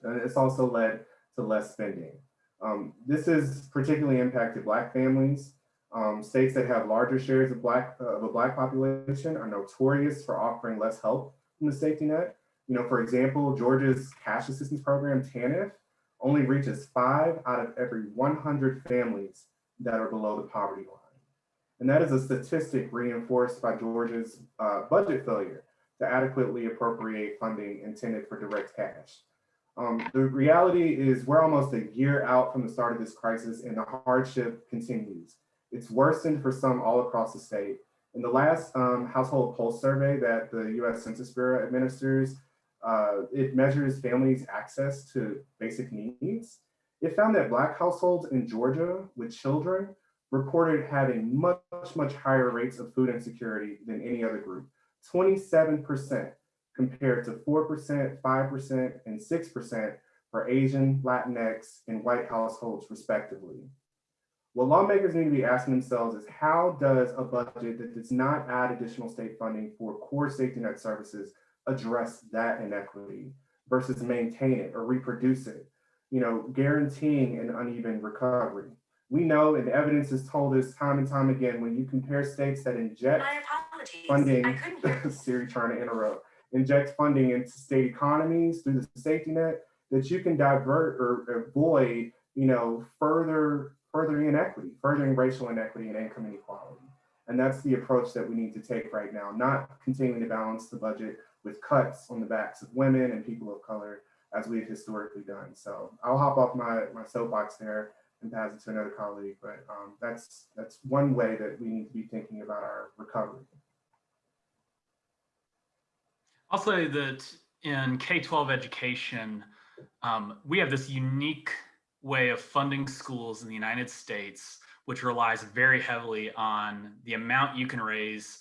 And it's also led to less spending. Um, this has particularly impacted Black families. Um, states that have larger shares of Black uh, of a Black population are notorious for offering less help from the safety net. You know, for example, Georgia's cash assistance program, TANF, only reaches five out of every 100 families that are below the poverty line. And that is a statistic reinforced by Georgia's uh, budget failure to adequately appropriate funding intended for direct cash. Um, the reality is we're almost a year out from the start of this crisis and the hardship continues. It's worsened for some all across the state. In the last um, household pulse survey that the US Census Bureau administers, uh, it measures families' access to basic needs. It found that Black households in Georgia with children reported having much, much higher rates of food insecurity than any other group, 27% compared to 4%, 5%, and 6% for Asian, Latinx, and white households respectively. What lawmakers need to be asking themselves is how does a budget that does not add additional state funding for core safety net services address that inequity versus maintain it or reproduce it, you know, guaranteeing an uneven recovery. We know and evidence has told us time and time again, when you compare states that inject funding, Siri trying to interrupt, inject funding into state economies through the safety net, that you can divert or avoid, you know, further furthering inequity, furthering racial inequity and income inequality. And that's the approach that we need to take right now, not continuing to balance the budget with cuts on the backs of women and people of color as we've historically done. So I'll hop off my, my soapbox there and pass it to another colleague, but um, that's, that's one way that we need to be thinking about our recovery. I'll say that in K-12 education, um, we have this unique way of funding schools in the United States, which relies very heavily on the amount you can raise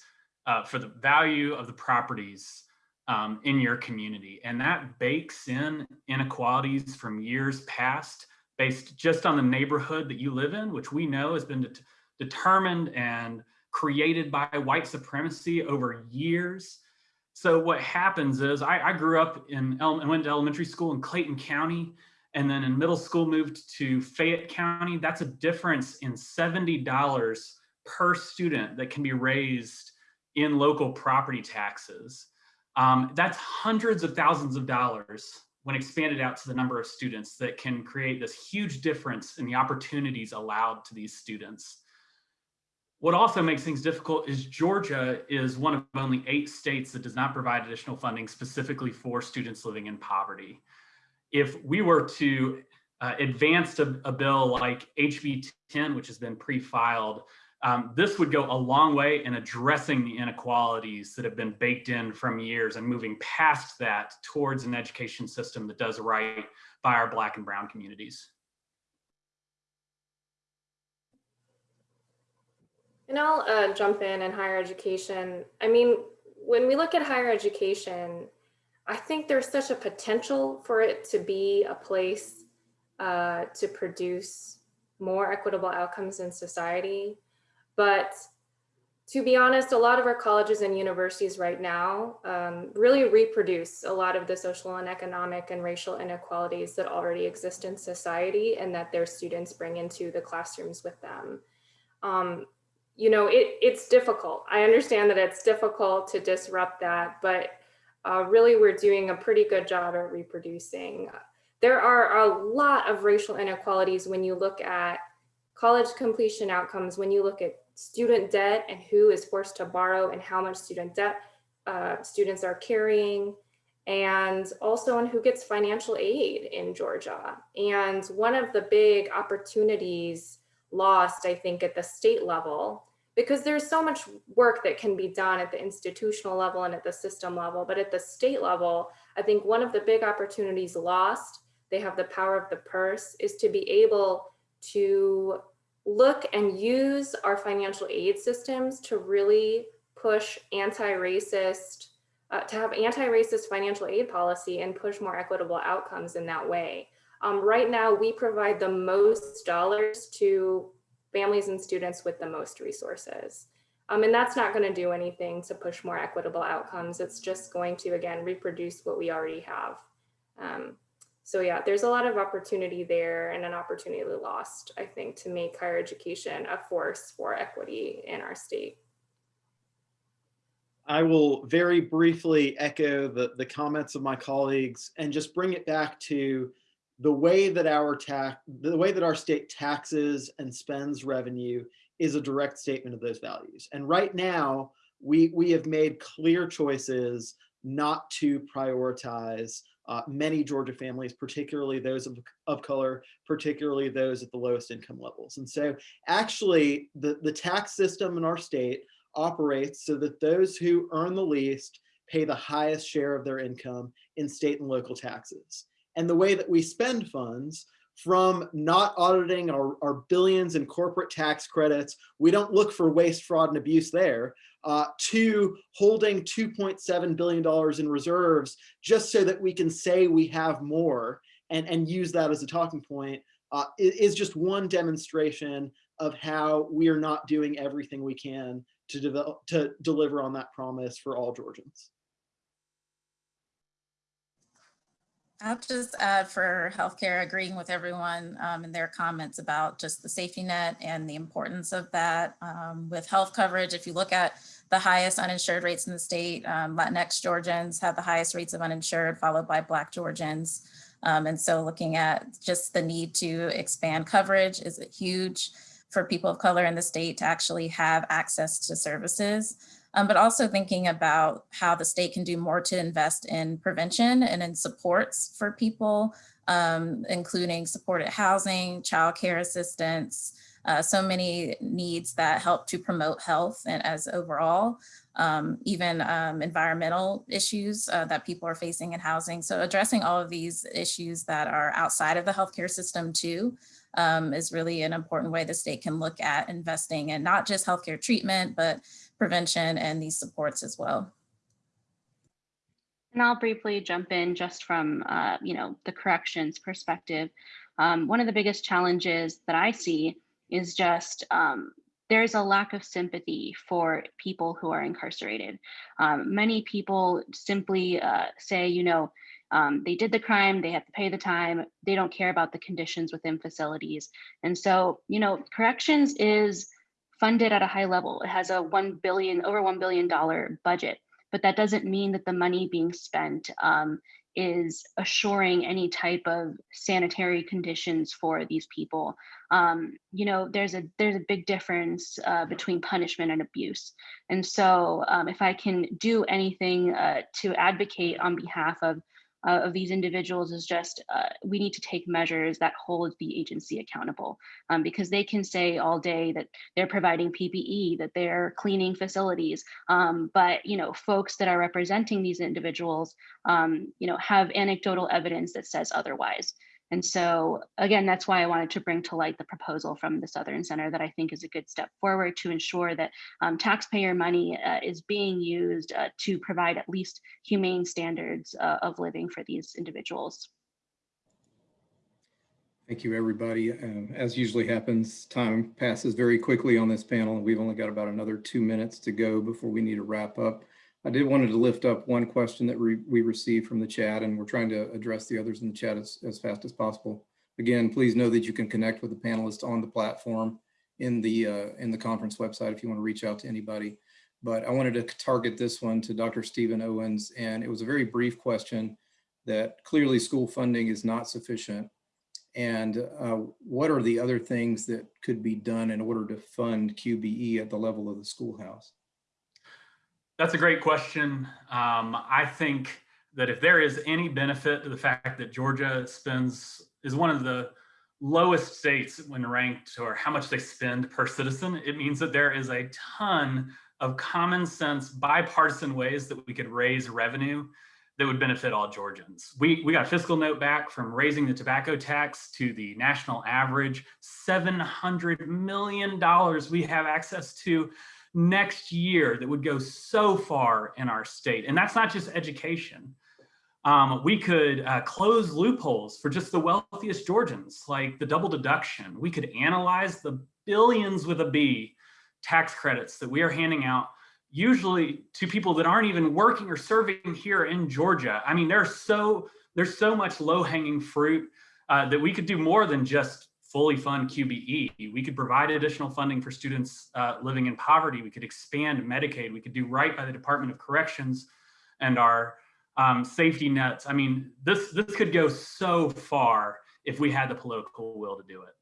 uh, for the value of the properties um, in your community. And that bakes in inequalities from years past based just on the neighborhood that you live in, which we know has been det determined and created by white supremacy over years. So what happens is I, I grew up in, and went to elementary school in Clayton County, and then in middle school moved to Fayette County. That's a difference in $70 per student that can be raised in local property taxes. Um, that's hundreds of thousands of dollars when expanded out to the number of students that can create this huge difference in the opportunities allowed to these students. What also makes things difficult is Georgia is one of only eight states that does not provide additional funding specifically for students living in poverty. If we were to uh, advance a, a, bill like HB 10, which has been pre-filed, um, this would go a long way in addressing the inequalities that have been baked in from years and moving past that towards an education system that does right by our Black and Brown communities. And I'll uh, jump in in higher education. I mean, when we look at higher education, I think there's such a potential for it to be a place uh, to produce more equitable outcomes in society. But to be honest, a lot of our colleges and universities right now um, really reproduce a lot of the social and economic and racial inequalities that already exist in society and that their students bring into the classrooms with them. Um, you know, it, it's difficult. I understand that it's difficult to disrupt that, but uh, really we're doing a pretty good job at reproducing. There are a lot of racial inequalities when you look at college completion outcomes, when you look at student debt and who is forced to borrow and how much student debt uh, students are carrying, and also on who gets financial aid in Georgia. And one of the big opportunities lost, I think, at the state level because there's so much work that can be done at the institutional level and at the system level. But at the state level, I think one of the big opportunities lost, they have the power of the purse, is to be able to look and use our financial aid systems to really push anti-racist, uh, to have anti-racist financial aid policy and push more equitable outcomes in that way. Um, right now, we provide the most dollars to families and students with the most resources. Um, and that's not going to do anything to push more equitable outcomes. It's just going to, again, reproduce what we already have. Um, so yeah, there's a lot of opportunity there and an opportunity lost, I think, to make higher education a force for equity in our state. I will very briefly echo the, the comments of my colleagues and just bring it back to the way that our tax, the way that our state taxes and spends revenue is a direct statement of those values. And right now, we, we have made clear choices not to prioritize uh, many Georgia families, particularly those of, of color, particularly those at the lowest income levels. And so actually the, the tax system in our state operates so that those who earn the least pay the highest share of their income in state and local taxes. And the way that we spend funds from not auditing our, our billions in corporate tax credits, we don't look for waste, fraud, and abuse there, uh, to holding $2.7 billion in reserves just so that we can say we have more and, and use that as a talking point uh, is just one demonstration of how we are not doing everything we can to develop to deliver on that promise for all Georgians. I'll just add for healthcare, agreeing with everyone um, in their comments about just the safety net and the importance of that. Um, with health coverage, if you look at the highest uninsured rates in the state, um, Latinx Georgians have the highest rates of uninsured, followed by Black Georgians. Um, and so looking at just the need to expand coverage is huge for people of color in the state to actually have access to services um, but also thinking about how the state can do more to invest in prevention and in supports for people, um, including supported housing, childcare assistance, uh, so many needs that help to promote health and as overall, um, even um, environmental issues uh, that people are facing in housing. So addressing all of these issues that are outside of the healthcare system too, um, is really an important way the state can look at investing in not just healthcare treatment, but prevention and these supports as well. And I'll briefly jump in just from, uh, you know, the corrections perspective. Um, one of the biggest challenges that I see is just um, there's a lack of sympathy for people who are incarcerated. Um, many people simply uh, say, you know, um, they did the crime, they have to pay the time, they don't care about the conditions within facilities. And so, you know, corrections is funded at a high level. It has a 1 billion, over $1 billion budget, but that doesn't mean that the money being spent um, is assuring any type of sanitary conditions for these people. Um, you know, there's a there's a big difference uh, between punishment and abuse. And so um, if I can do anything uh, to advocate on behalf of uh, of these individuals is just uh, we need to take measures that hold the agency accountable um, because they can say all day that they're providing PPE, that they're cleaning facilities, um, but you know folks that are representing these individuals, um, you know, have anecdotal evidence that says otherwise. And so again, that's why I wanted to bring to light the proposal from the Southern Center that I think is a good step forward to ensure that um, taxpayer money uh, is being used uh, to provide at least humane standards uh, of living for these individuals. Thank you, everybody. Um, as usually happens, time passes very quickly on this panel, and we've only got about another two minutes to go before we need to wrap up. I did wanted to lift up one question that we, we received from the chat, and we're trying to address the others in the chat as, as fast as possible. Again, please know that you can connect with the panelists on the platform in the uh, in the conference website if you want to reach out to anybody. But I wanted to target this one to Dr. Stephen Owens, and it was a very brief question that clearly school funding is not sufficient. And uh, what are the other things that could be done in order to fund QBE at the level of the schoolhouse? That's a great question. Um, I think that if there is any benefit to the fact that Georgia spends is one of the lowest states when ranked or how much they spend per citizen, it means that there is a ton of common sense bipartisan ways that we could raise revenue that would benefit all Georgians. We, we got a fiscal note back from raising the tobacco tax to the national average, $700 million we have access to next year that would go so far in our state. And that's not just education. Um, we could uh, close loopholes for just the wealthiest Georgians, like the double deduction. We could analyze the billions with a B tax credits that we are handing out usually to people that aren't even working or serving here in Georgia. I mean, there's so there's so much low hanging fruit uh, that we could do more than just fully fund QBE. We could provide additional funding for students uh, living in poverty. We could expand Medicaid. We could do right by the Department of Corrections and our um, safety nets. I mean, this this could go so far if we had the political will to do it.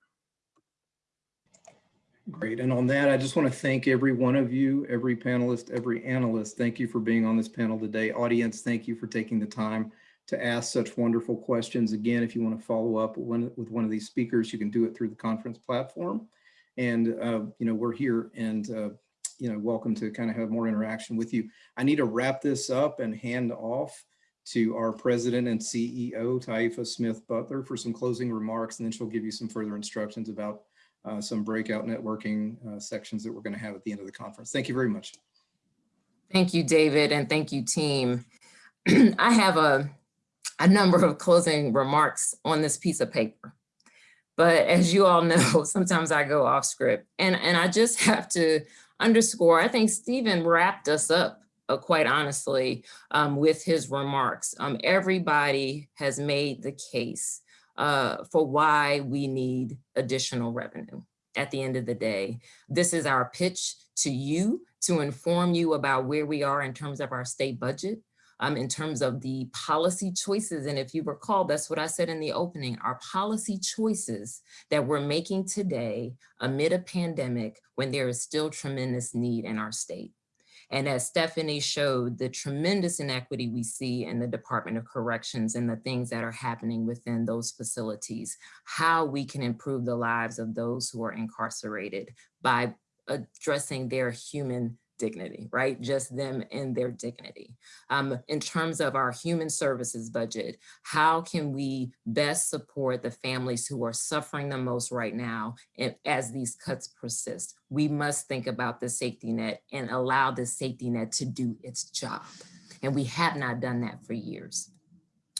Great. And on that, I just want to thank every one of you, every panelist, every analyst. Thank you for being on this panel today. Audience, thank you for taking the time to ask such wonderful questions. Again, if you want to follow up with one of these speakers, you can do it through the conference platform. And, uh, you know, we're here and, uh, you know, welcome to kind of have more interaction with you. I need to wrap this up and hand off to our president and CEO, Taifa Smith Butler, for some closing remarks, and then she'll give you some further instructions about uh, some breakout networking uh, sections that we're going to have at the end of the conference. Thank you very much. Thank you, David, and thank you, team. I have a, a number of closing remarks on this piece of paper. But as you all know, sometimes I go off script and, and I just have to underscore, I think Stephen wrapped us up uh, quite honestly um, with his remarks. Um, everybody has made the case uh, for why we need additional revenue at the end of the day. This is our pitch to you to inform you about where we are in terms of our state budget, um, in terms of the policy choices. And if you recall, that's what I said in the opening, our policy choices that we're making today amid a pandemic when there is still tremendous need in our state. And as Stephanie showed, the tremendous inequity we see in the Department of Corrections and the things that are happening within those facilities, how we can improve the lives of those who are incarcerated by addressing their human dignity, right? Just them and their dignity. Um, in terms of our human services budget, how can we best support the families who are suffering the most right now and as these cuts persist? We must think about the safety net and allow the safety net to do its job. And we have not done that for years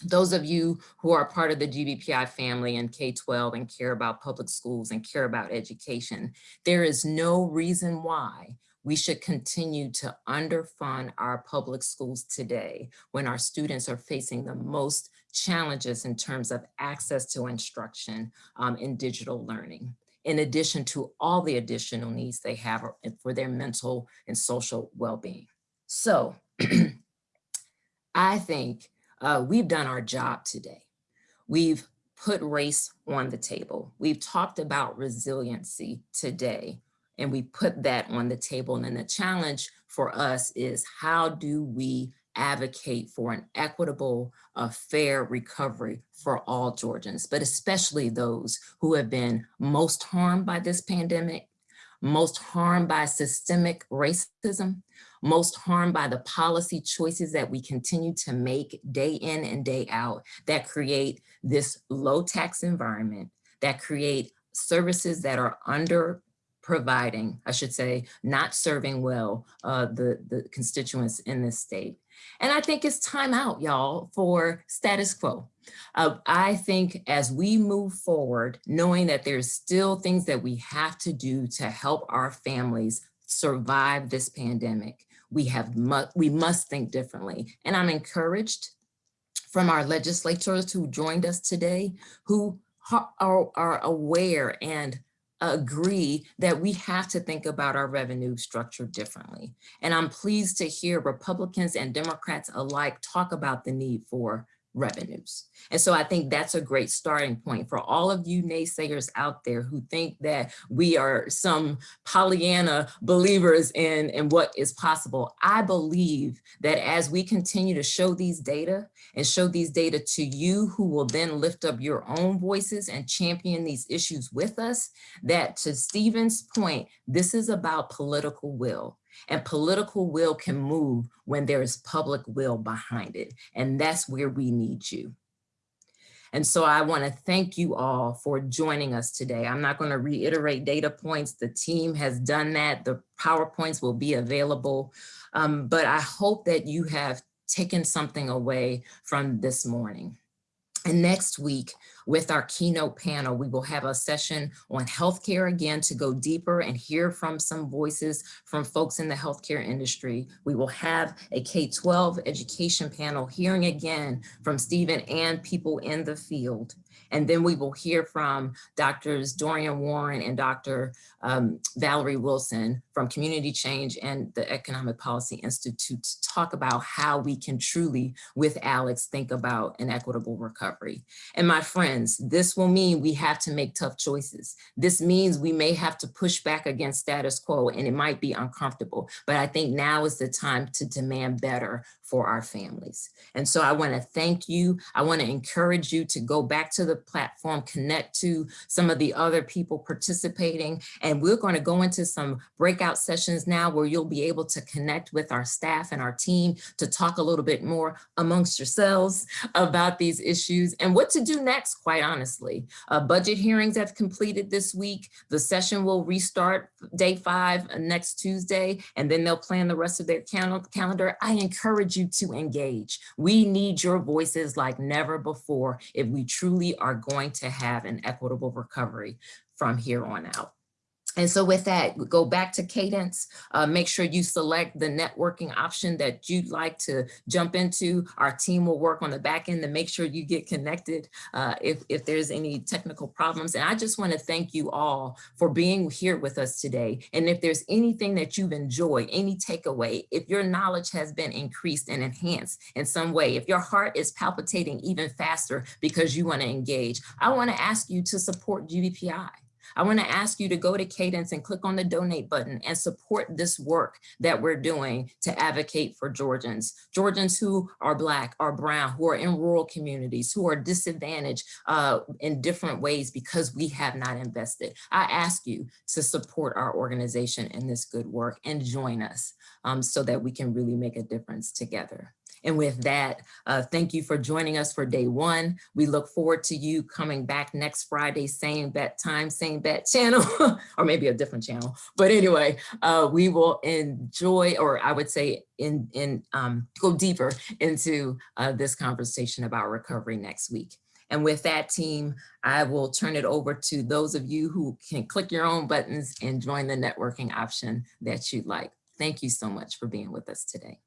those of you who are part of the GBPI family and K-12 and care about public schools and care about education, there is no reason why we should continue to underfund our public schools today when our students are facing the most challenges in terms of access to instruction um, in digital learning, in addition to all the additional needs they have for their mental and social well-being. So I think uh, we've done our job today. We've put race on the table. We've talked about resiliency today and we put that on the table. And then the challenge for us is how do we advocate for an equitable, uh, fair recovery for all Georgians, but especially those who have been most harmed by this pandemic, most harmed by systemic racism, most harmed by the policy choices that we continue to make day in and day out that create this low tax environment, that create services that are under providing, I should say, not serving well uh, the, the constituents in this state. And I think it's time out, y'all, for status quo. Uh, I think as we move forward, knowing that there's still things that we have to do to help our families survive this pandemic, we have mu we must think differently. And I'm encouraged from our legislators who joined us today, who are, are aware and agree that we have to think about our revenue structure differently. And I'm pleased to hear Republicans and Democrats alike talk about the need for revenues. And so I think that's a great starting point for all of you naysayers out there who think that we are some Pollyanna believers in, in what is possible. I believe that as we continue to show these data and show these data to you who will then lift up your own voices and champion these issues with us, that to Stephen's point, this is about political will. And political will can move when there is public will behind it. And that's where we need you. And so I want to thank you all for joining us today. I'm not going to reiterate data points. The team has done that. The PowerPoints will be available. Um, but I hope that you have taken something away from this morning. And next week, with our keynote panel, we will have a session on healthcare again to go deeper and hear from some voices from folks in the healthcare industry. We will have a K-12 education panel hearing again from Stephen and people in the field. And then we will hear from Doctors Dorian Warren and Dr. Um, Valerie Wilson from Community Change and the Economic Policy Institute to talk about how we can truly, with Alex, think about an equitable recovery. And my friends, this will mean we have to make tough choices. This means we may have to push back against status quo and it might be uncomfortable, but I think now is the time to demand better for our families. And so I wanna thank you. I wanna encourage you to go back to the platform, connect to some of the other people participating, and we're gonna go into some breakout sessions now where you'll be able to connect with our staff and our team to talk a little bit more amongst yourselves about these issues and what to do next, quite honestly. Uh, budget hearings have completed this week. The session will restart day five uh, next Tuesday, and then they'll plan the rest of their cal calendar. I encourage you to engage. We need your voices like never before if we truly are going to have an equitable recovery from here on out. And so with that, go back to Cadence, uh, make sure you select the networking option that you'd like to jump into. Our team will work on the back end to make sure you get connected uh, if, if there's any technical problems. And I just wanna thank you all for being here with us today. And if there's anything that you've enjoyed, any takeaway, if your knowledge has been increased and enhanced in some way, if your heart is palpitating even faster because you wanna engage, I wanna ask you to support GBPI. I want to ask you to go to Cadence and click on the donate button and support this work that we're doing to advocate for Georgians. Georgians who are Black, are Brown, who are in rural communities, who are disadvantaged uh, in different ways because we have not invested. I ask you to support our organization in this good work and join us um, so that we can really make a difference together. And with that, uh, thank you for joining us for day one. We look forward to you coming back next Friday, same bet time, same bet channel, or maybe a different channel. But anyway, uh, we will enjoy, or I would say in, in um, go deeper into uh, this conversation about recovery next week. And with that team, I will turn it over to those of you who can click your own buttons and join the networking option that you'd like. Thank you so much for being with us today.